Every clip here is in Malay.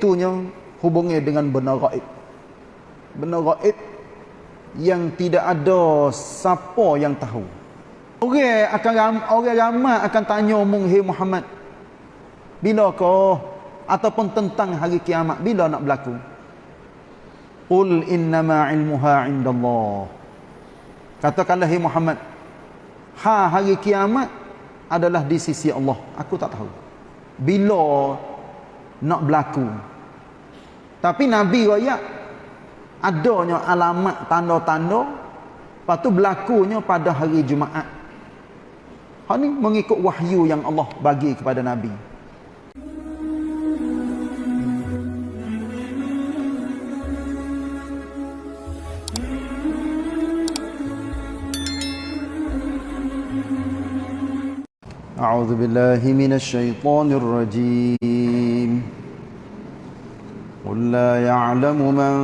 Iaitunya hubungi dengan benar gaib. Benar gaib yang tidak ada siapa yang tahu. Orang akan orang ramai akan tanya mung hey Muhammad. Bila kau ataupun tentang hari kiamat bila nak berlaku? Qul innama ilmuha indallah. Katakanlah hey Muhammad, ha hari kiamat adalah di sisi Allah. Aku tak tahu. Bila nak berlaku. Tapi Nabi raya adanya alamat tanda-tanda lepas tu berlakunya pada hari Jumaat. Hak ni mengikut wahyu yang Allah bagi kepada Nabi. أعوذ بالله من الشيطان الرجيم قل لا يعلم من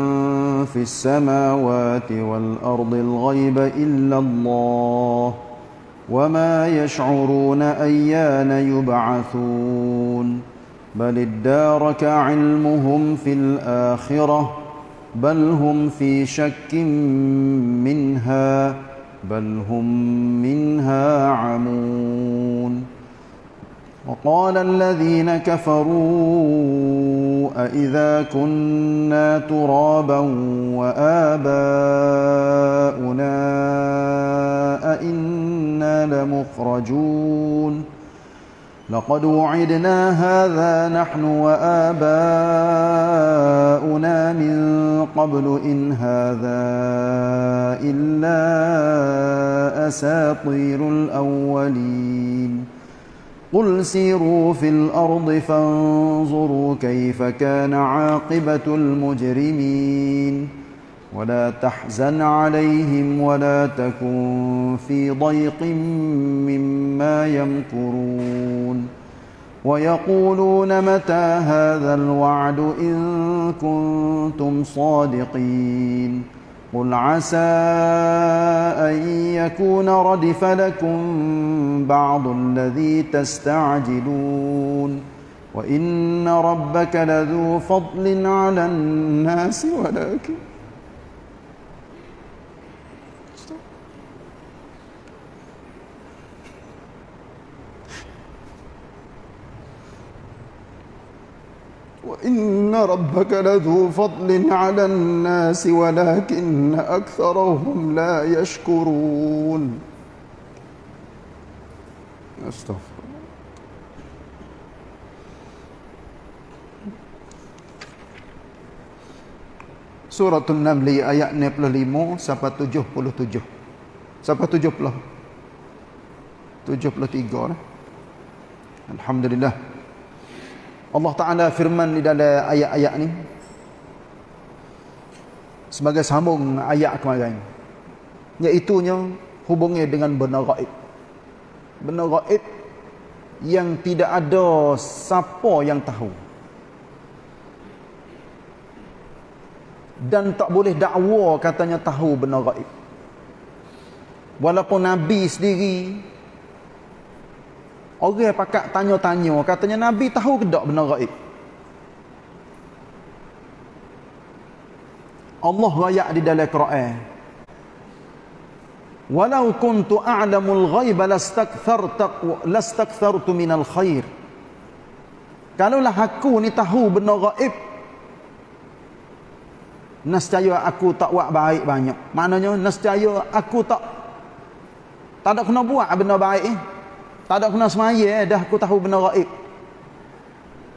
في السماوات والأرض الغيب إلا الله وما يشعرون أيان يبعثون بل ادارك علمهم في الآخرة بل هم في شك منها بل هم منها عمون وقال الذين كفروا أئذا كنا ترابا وآباؤنا أئنا لمخرجون لقد وعدنا هذا نحن وآباؤنا من قبل إن هذا إلا أساطير الأولين قل سيروا في الأرض فانظروا كيف كان عاقبة المجرمين ولا تحزن عليهم ولا تكن في ضيق مما يمكرون ويقولون متى هذا الوعد إن كنتم صادقين قل عسى أن يكون ردف لكم بعض الذي تستعجلون وإن ربك لذو فضل على الناس ولكن وإن ربك لذو فضل على الناس ولكن أكثرهم لا يشكرون أستغفر Surah An-Naml ayat 65 sampai 77. Sampai 70. 73 lah. Alhamdulillah. Allah Ta'ala firman di dalam ayat-ayat ni sebagai sambung ayat kemarin iaitunya hubungi dengan benar gaib. Benar gaib yang tidak ada siapa yang tahu. Dan tak boleh dakwa katanya tahu benar gaib. Walaupun Nabi sendiri Orang pakat tanya-tanya katanya Nabi tahu ke tak benar gaib? Allah rayak di dalam Quran. Walau kuntu a'lamul ghaiba lastakthartu lastakthartu minal khair. Kalaulah aku ni tahu benar gaib nescaya aku tak buat baik banyak. Maknanya nescaya aku tak tak ada kena buat benda baik eh. Tak ada kena semaya eh, dah aku tahu benda gaib.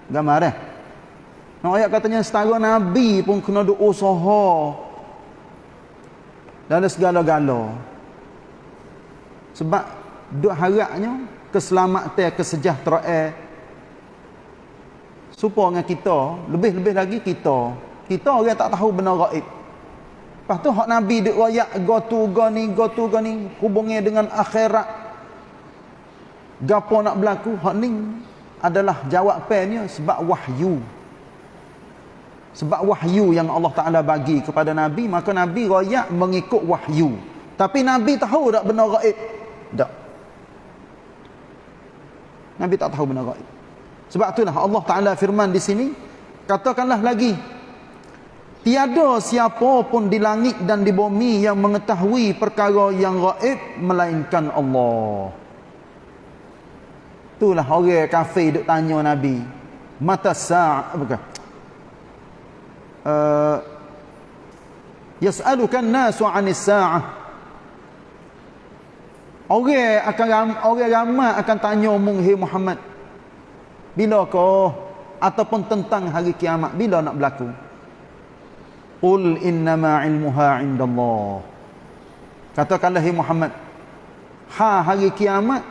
Gambar eh. Nak ayat katanya setara Nabi pun kena duk usaha. Dalam segala-gala. Sebab duk harapnya keselamatan, kesejahteraan supaya dengan kita, lebih-lebih lagi kita. Kita orang tak tahu benda gaib. Lepas tu hak Nabi duk royak go tu go ni, go tu go ni hubungnya dengan akhirat gapo nak berlaku? Hak ni adalah jawapannya sebab wahyu. Sebab wahyu yang Allah Taala bagi kepada nabi maka nabi royak mengikut wahyu. Tapi nabi tahu tak benar gaib? Tak. Nabi tak tahu benar gaib. Sebab itulah Allah Taala firman di sini katakanlah lagi tiada siapa pun di langit dan di bumi yang mengetahui perkara yang gaib melainkan Allah itulah orang kafir duk tanya nabi mata sa' bukan uh, yas'alukan nasu 'anis sa'ah Orang akan orang ramai akan tanya umum Muhammad. Bila kau ataupun tentang hari kiamat bila nak berlaku? Qul innama ilmuha indallah. Katakanlah hai Muhammad, ha hari kiamat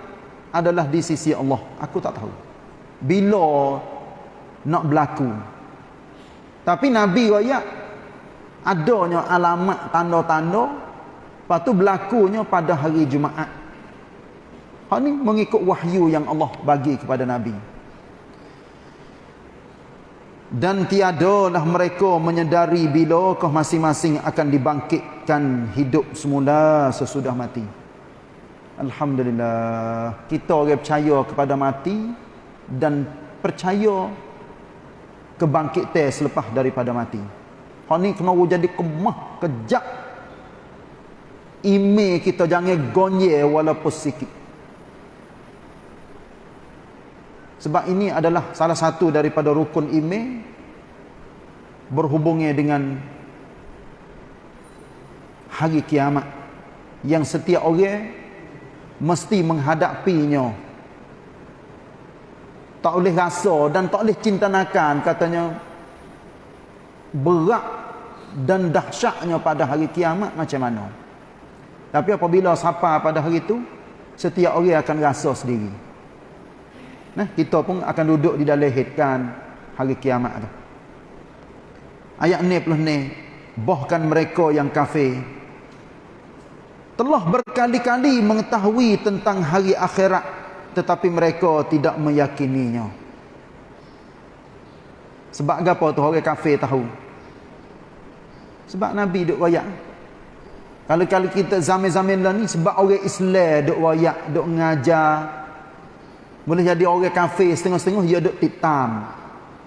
adalah di sisi Allah. Aku tak tahu. Bila nak berlaku. Tapi Nabi royak adanya alamat tanda-tanda lepas tu berlakunya pada hari Jumaat. Hak ni mengikut wahyu yang Allah bagi kepada Nabi. Dan tiadalah mereka menyedari bila kau masing-masing akan dibangkitkan hidup semula sesudah mati. Alhamdulillah. Kita orang percaya kepada mati dan percaya kebangkitan selepas daripada mati. Hak ni kena jadi kemah, kejap. Ime kita jangan gonye walaupun sikit. Sebab ini adalah salah satu daripada rukun iman berhubungnya dengan hari kiamat yang setiap orang mesti menghadapinya. Tak boleh rasa dan tak boleh cinta nakan katanya berat dan dahsyatnya pada hari kiamat macam mana. Tapi apabila sapa pada hari itu setiap orang akan rasa sendiri. Nah, kita pun akan duduk di dalam hitkan hari kiamat tu. Ayat ni plus ni, bahkan mereka yang kafir telah berkali-kali mengetahui tentang hari akhirat tetapi mereka tidak meyakininya. Sebab apa tu orang kafir tahu? Sebab Nabi duk royak. Kalau kalau kita zaman-zaman lah ni sebab orang Islam duk royak, duk ngajar, boleh jadi orang kafir setengah-setengah dia duk titam.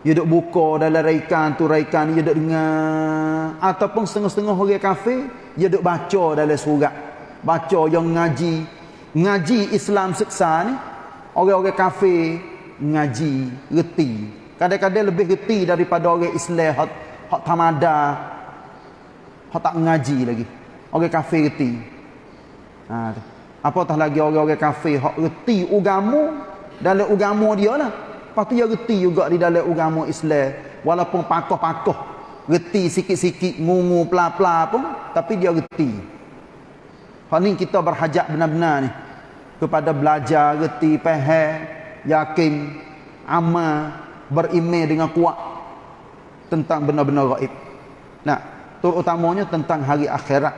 Dia duk buka dalam raikan tu raikan dia duk dengar ataupun setengah-setengah orang kafir dia duk baca dalam surat. Baca yang ngaji ngaji Islam seksa ni orang-orang kafir ngaji reti. Kadang-kadang lebih reti daripada orang Islam hak hak tamada hak tak ngaji lagi. Orang kafir reti. Ha, apatah lagi orang-orang kafir hak reti agama dalam agama dia lah. Lepas tu dia reti juga di dalam agama Islam. Walaupun pakoh-pakoh. Reti sikit-sikit, ngungu, pela-pela pun. Tapi dia reti. Hal ni kita berhajat benar-benar ni. Kepada belajar, reti, pahal, yakin, amal, berimeh dengan kuat. Tentang benar-benar gaib. Nah, terutamanya tentang hari akhirat.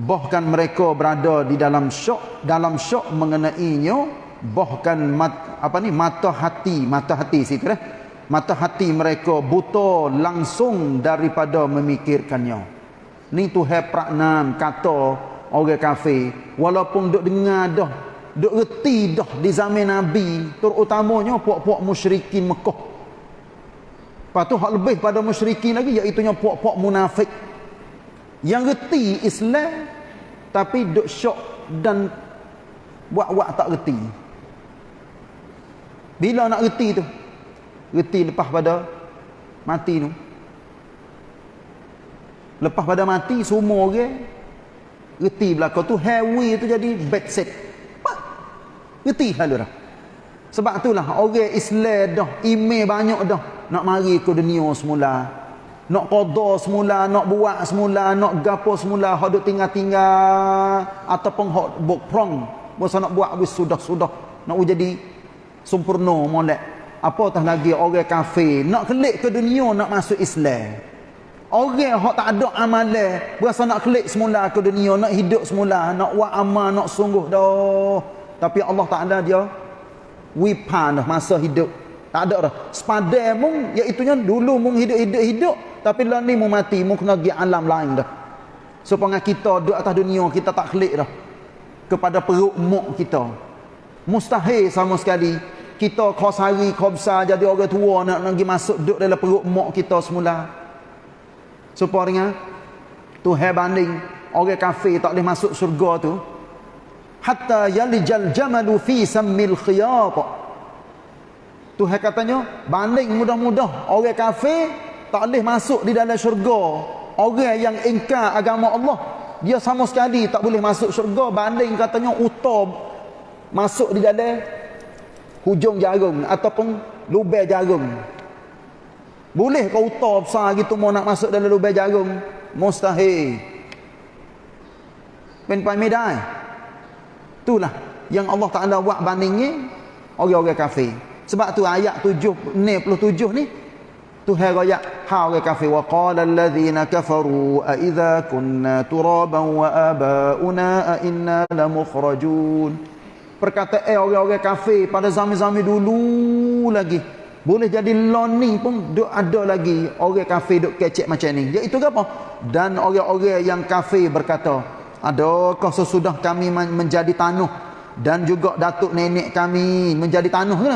Bahkan mereka berada di dalam syok. Dalam syok mengenainya bahkan mat, apa ni mata hati mata hati situ eh mata hati mereka buta langsung daripada memikirkannya ni tu hai kata orang kafir walaupun duk dengar dah duk reti dah di zaman nabi terutamanya puak-puak musyrikin Mekah lepas tu hak lebih pada musyrikin lagi iaitu puak-puak munafik yang reti Islam tapi duk syok dan buat-buat tak reti bila nak reti tu? Reti lepas pada mati tu. Lepas pada mati semua orang reti belakang tu heavy tu jadi bed set. Reti lalu dah. Sebab itulah orang Islam dah email banyak dah nak mari ke dunia semula. Nak qada semula, nak buat semula, nak gapo semula, duk tinggal-tinggal ataupun hak prong, Masa nak buat habis sudah-sudah nak jadi sempurna molek apatah lagi orang kafir nak kelik ke dunia nak masuk Islam orang hak tak ada amalan berasa nak kelik semula ke dunia nak hidup semula nak buat amal nak sungguh dah. Tapi Allah tak ada dia wipan dah masa hidup. Tak ada dah. Sepadan mung iaitu dulu mung hidup-hidup hidup tapi lah ni mung mati mung kena pergi alam lain dah. Supaya kita duduk atas dunia kita tak kelik dah. Kepada perut muk kita. Mustahil sama sekali. Kita kau sari kau besar jadi orang tua nak pergi masuk duduk dalam perut mak kita semula supaya dengan tu banding. Orang kafir tak boleh masuk surga tu. Hatta yalijal jamalu fi sammil khiyat. Tu katanya banding mudah-mudah. Orang kafir tak boleh masuk di dalam syurga. Orang yang ingkar agama Allah dia sama sekali tak boleh masuk syurga. Banding katanya utop masuk di dalam hujung jarum ataupun lubang jarum boleh kau utop besar gitu mau nak masuk dalam lubang jarum? Mustahil. Pen pai medai itulah yang Allah Taala buat bandingnya orang-orang kafir. Sebab tu ayat 7 97 ni Tuhan raya hal ke kafir. Wa qala alladhina kafaru a idza kunna turaban wa abauna a inna la mukhrajun. Perkataan eh, orang-orang kafir pada zaman-zaman dulu lagi boleh jadi loni pun duk ada lagi orang kafir duk kecek macam ni. Iaitu apa? Dan orang-orang yang kafir berkata adakah sesudah kami menjadi tanuh? Dan juga datuk nenek kami menjadi tanuh ke?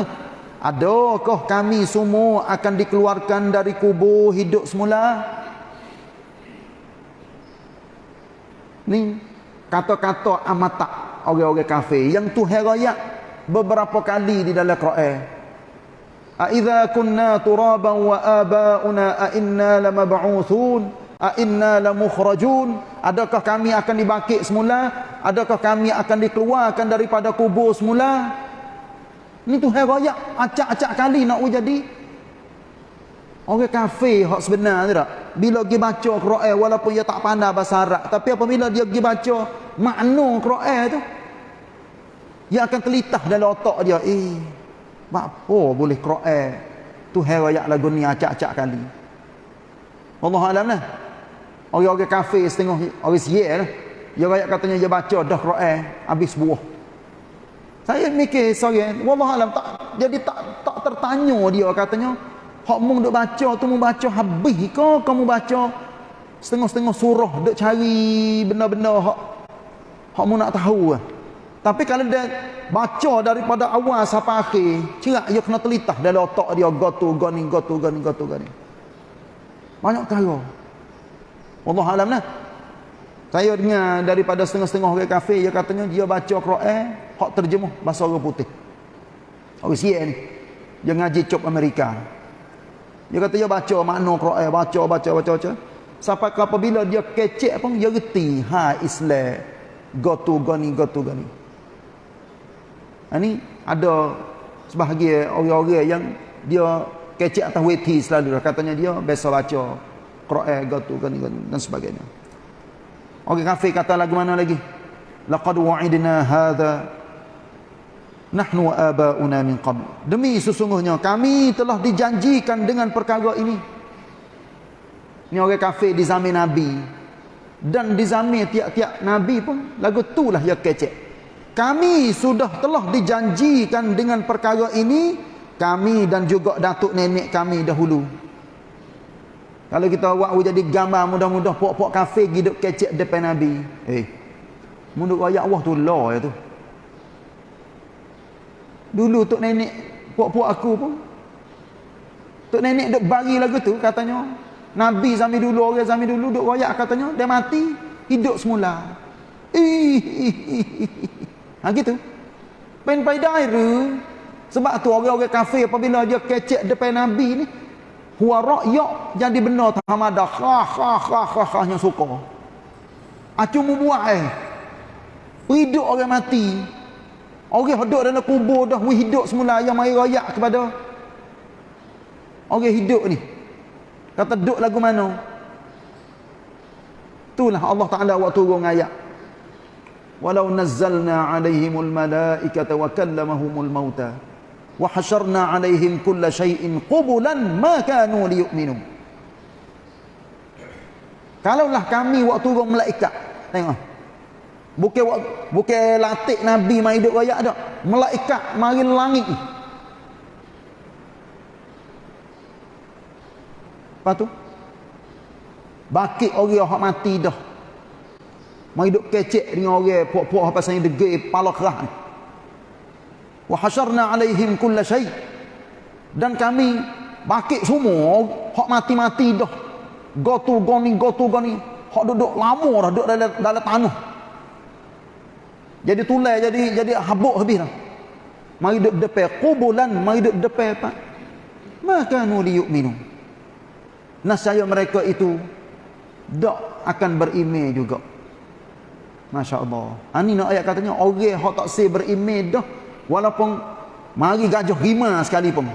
Adakah kami semua akan dikeluarkan dari kubur hidup semula? Ni kata-kata amata orang-orang kafir yang Tuhan raya beberapa kali di dalam Quran. Wa abauna a inna lamab'uthun a inna lamukhrajun adakah kami akan dibangkit semula? Adakah kami akan dikeluarkan daripada kubur semula? Ni tu hai raya acak-acak kali nak jadi orang kafir hak sebenar tak. Bila pergi baca Quran walaupun dia tak pandai bahasa Arab, tapi apabila dia pergi baca makna Quran tu dia akan terlitah dalam otak dia, eh apa boleh Quran tu hai raya lagu ni acak-acak kali. Allah alam lah. Orang-orang kafir setengah orang siyer lah. Dia raya katanya dia baca dah Quran habis buah. Saya mikir seorang, wallah alam tak jadi tak tak tertanya dia katanya, hak mung duk baca tu mung baca habis ke kamu baca setengah-setengah surah duk cari benda-benda hak hak mung nak tahu Tapi kalau dia baca daripada awal sampai akhir, cerak dia kena telitah dalam otak dia gotu gani gotu gani gotu gani. Banyak kali. Wallah alam lah. Saya dengar daripada setengah-setengah orang kafir dia katanya dia baca Quran hak terjemuh bahasa orang putih orang siap ni dia ngaji cop Amerika dia kata dia baca makna Quran baca baca baca baca sampai apabila dia kecek pun dia reti ha Islam go to gani go to gani ini ada sebahagian orang-orang yang dia kecek atas weti selalu katanya dia biasa baca Quran gani dan sebagainya. Orang kafir kata lagu mana lagi? Laqad wa'idna hadha nahnu wa abauna min qabl. Demi sesungguhnya kami telah dijanjikan dengan perkara ini. Ni orang kafir di zaman nabi. Dan di zaman tiap-tiap nabi pun lagu itulah yang kecek kami sudah telah dijanjikan dengan perkara ini kami dan juga datuk nenek kami dahulu. Kalau kita buat jadi gambar mudah-mudah pok-pok kafir hidup kecek depan nabi. Eh mundur ayat Allah tu law ya tu. Dulu tok nenek puak-puak aku pun. Tok nenek duk bagi lagu tu katanya Nabi zaman dulu orang zaman dulu duk royak katanya dia mati hidup semula. Ha gitu. Pen pai daire. Sebab tu orang-orang kafir apabila dia kecek depan Nabi ni huwa ra'ya jadi benar tamada ha ha ha ha ha yang suka. Acu mu buat eh. Hidup orang mati Orang hidup dalam kubur dah hidup semula yang mai royak kepada orang hidup ni. Kata duk lagu mana? Itulah Allah Taala waktu turun ayat. Alaihimul malaikata wa kallamahumul mauta wa hasyarna alaihim kulla shay'in qubulan ma kanu liyu'minu. Kalaulah kami waktu turun malaikat. Tengok. Bukan bukan latih Nabi mai hidup raya dak. Malaikat mari langit ni. Lepas tu bakit orang yang mati dah. Mai hidup kecek dengan orang puak-puak apa saya degil pala kerah ni. wa hasyarna alaihim kulla syai. Dan kami bakit semua hak mati-mati dah. Gotu goni gotu goni hak duduk lama dah duduk dalam dalam tanah. Jadi tulai jadi jadi habuk habis dah. Mari duduk depan kubulan mari duduk depan apa maka nuli yu'minu nasaya mereka itu tak akan berimeh juga Masya Allah Ini nak ayat katanya Orang yang tak say berimeh dah Walaupun Mari gajah rima sekalipun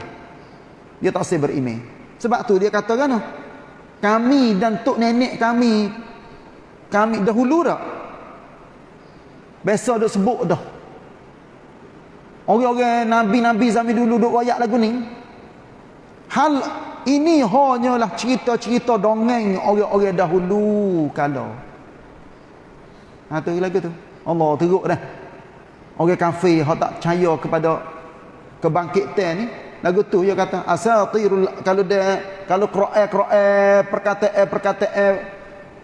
Dia tak say berimeh. Sebab tu dia kata kan Kami dan tok nenek kami Kami dahulu dah Biasa dah sebut dah. Orang-orang Nabi-Nabi zaman dulu duk royak lagu ni Hal ini hanyalah cerita-cerita dongeng orang-orang dahulu kalau. Ha tu lagu tu. Allah teruk dah. Orang kafir hak tak percaya kepada kebangkitan ni, lagu tu dia kata asatirul kalau dia kalau Quran-Quran perkataan-perkataan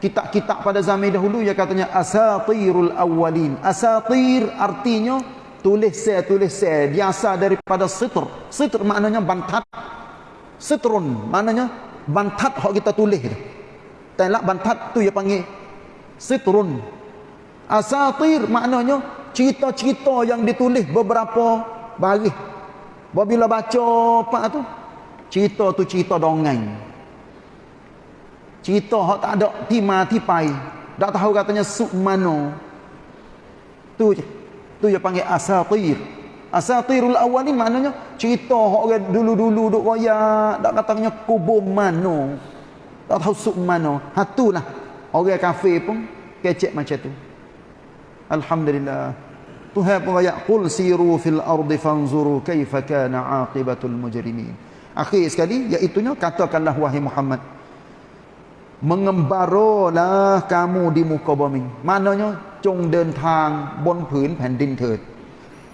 kitab-kitab pada zaman dahulu dia katanya asatirul awwalin. Asatir artinya tulis saya tulis saya biasa daripada sitr. Sitr maknanya bantat Sitrun maknanya bantat hak kita tulis tu. Telak bantat tu dia panggil sitrun. Asatir maknanya cerita-cerita yang ditulis beberapa baris. Bila baca apa tu? Cerita tu cerita dongeng. Cerita hak tak ada tima tipai. Tak tahu katanya suk mano. Tu je. Tu dia panggil asatir. Asatirul awal ni maknanya cerita orang dulu-dulu duk royak, tak katanya kubur mano. Tak tahu suk mano. Hatulah orang kafir pun kecek macam tu. Alhamdulillah. Tuhan pun royak qul siru fil ardi fanzuru kaifa kana aqibatul mujrimin. Akhir sekali iaitu katakanlah wahai Muhammad mengembaralah kamu di muka bumi. Maknanya จงเดินทางบนผืนแผ่นดินเถิด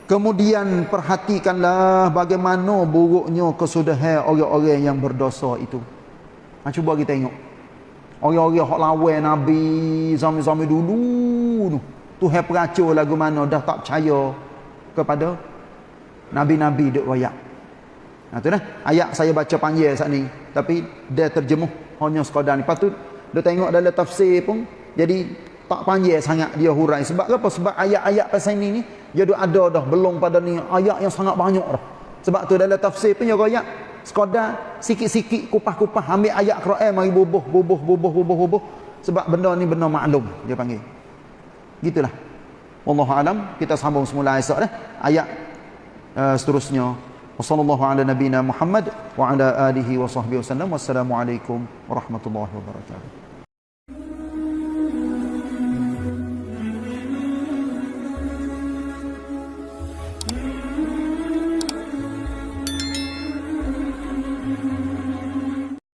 Kemudian perhatikanlah bagaimana buruknya kesudahan orang-orang yang berdosa itu. Ha, cuba kita tengok. Orang-orang yang lawan Nabi zaman-zaman dulu tu. Tuhan peracur lagu mana dah tak percaya kepada Nabi-Nabi duk royak. Ha, tu dah. Ayat saya baca panggil saat ni. Tapi dia terjemuh hanya sekadar ni. Tu dia tengok dalam tafsir pun. Jadi tak panjang sangat dia hurai sebab apa sebab ayat-ayat pasal ini ni dia ada dah belum pada ni ayat yang sangat banyak dah sebab tu dalam tafsir pun dia ayat sekadar sikit-sikit kupas-kupas ambil ayat Quran mari bubuh bubuh bubuh bubuh bubuh sebab benda ni benda maklum dia panggil gitulah. Wallahu alam kita sambung semula esok dah. Ayat uh, seterusnya. Wasallallahu ala nabiyina Muhammad wa ala alihi wa sahbihi wasallam wassalamu alaikum warahmatullahi wabarakatuh